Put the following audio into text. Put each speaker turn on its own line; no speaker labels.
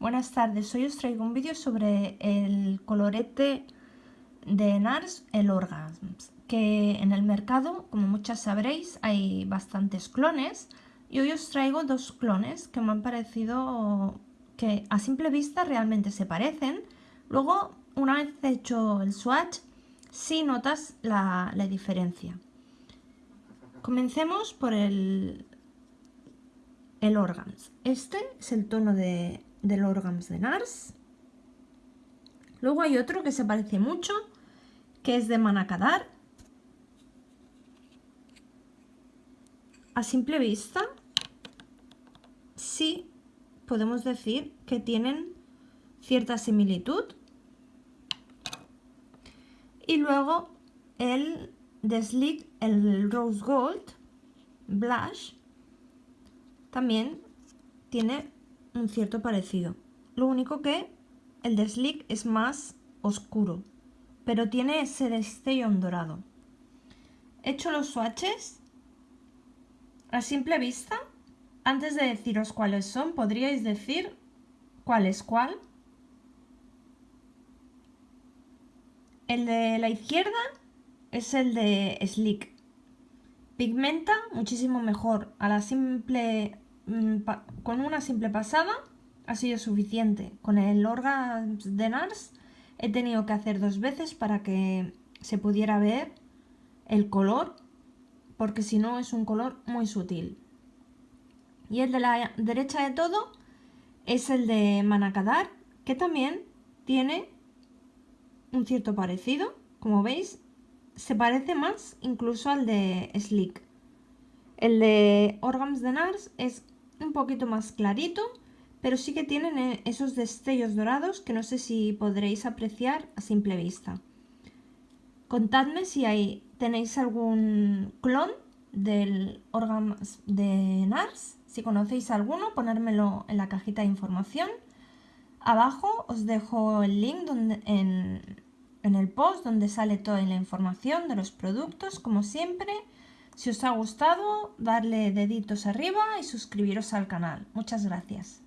Buenas tardes, hoy os traigo un vídeo sobre el colorete de NARS, el Orgasms, que en el mercado, como muchas sabréis, hay bastantes clones y hoy os traigo dos clones que me han parecido que a simple vista realmente se parecen. Luego, una vez hecho el swatch, sí notas la, diferencia. Comencemos por el, el Organs. Este es el tono de, del Organs de NARS. Luego hay otro que se parece mucho, que es de Manacadar. A simple vista, sí podemos decir que tienen cierta similitud. Y luego el de Slick, el Rose Gold Blush, también tiene un cierto parecido. Lo único que el de Slick es más oscuro, pero tiene ese destello dorado. He hecho los swatches a simple vista. Antes de deciros cuáles son, podríais decir cuál es cuál. El de la izquierda es el de Slick. Pigmenta muchísimo mejor. A la simple con una simple pasada ha sido suficiente. Con el Organs de NARS he tenido que hacer dos veces para que se pudiera ver el color, porque si no es un color muy sutil. Y el de la derecha de todo es el de Manacadar, que también tiene un cierto parecido. Como veis, se parece más incluso al de Slick. El de Organs de NARS es un poquito más clarito, pero sí que tienen eh, esos destellos dorados que no sé si podréis apreciar a simple vista. Contadme si tenéis algún clon del órgano de NARS, si conocéis alguno, ponérmelo en la cajita de información. Abajo os dejo el link en, en el post donde sale toda la información de los productos, como siempre. Si os ha gustado, darle deditos arriba y suscribiros al canal. Muchas gracias.